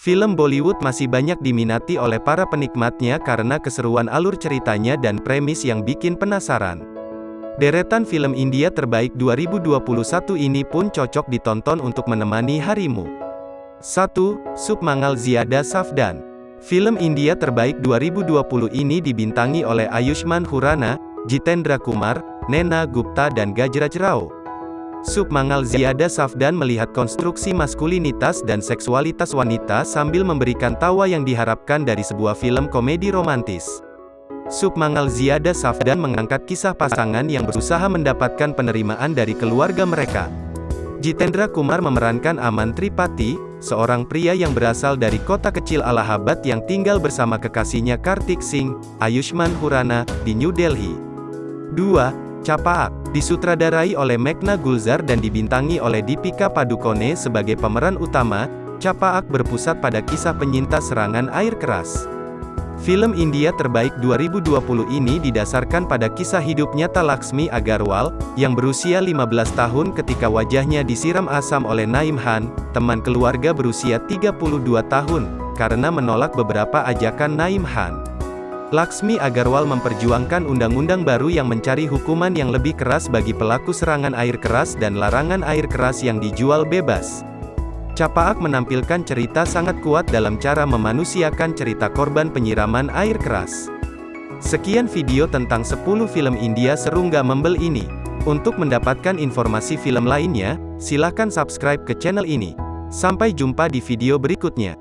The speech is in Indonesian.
Film Bollywood masih banyak diminati oleh para penikmatnya karena keseruan alur ceritanya dan premis yang bikin penasaran. Deretan film India terbaik 2021 ini pun cocok ditonton untuk menemani harimu. 1. Submangal Ziada Safdan Film India terbaik 2020 ini dibintangi oleh Ayushman Khurrana, Jitendra Kumar, Nena Gupta dan Gajraj Rao. Submangal Ziada Safdan melihat konstruksi maskulinitas dan seksualitas wanita sambil memberikan tawa yang diharapkan dari sebuah film komedi romantis. Submangal Ziada Safdan mengangkat kisah pasangan yang berusaha mendapatkan penerimaan dari keluarga mereka. Jitendra Kumar memerankan Aman Tripati, seorang pria yang berasal dari kota kecil Allahabad yang tinggal bersama kekasihnya Kartik Singh, Ayushman Khurrana, di New Delhi. 2. Capaak, disutradarai oleh Megna Gulzar dan dibintangi oleh Deepika Padukone sebagai pemeran utama, Capaak berpusat pada kisah penyintas serangan air keras. Film India terbaik 2020 ini didasarkan pada kisah hidup nyata Laksmi Agarwal, yang berusia 15 tahun ketika wajahnya disiram asam oleh Naim Han, teman keluarga berusia 32 tahun, karena menolak beberapa ajakan Naim Han. Laksmi Agarwal memperjuangkan undang-undang baru yang mencari hukuman yang lebih keras bagi pelaku serangan air keras dan larangan air keras yang dijual bebas. Capaak menampilkan cerita sangat kuat dalam cara memanusiakan cerita korban penyiraman air keras. Sekian video tentang 10 film India seru nggak membel ini. Untuk mendapatkan informasi film lainnya, silakan subscribe ke channel ini. Sampai jumpa di video berikutnya.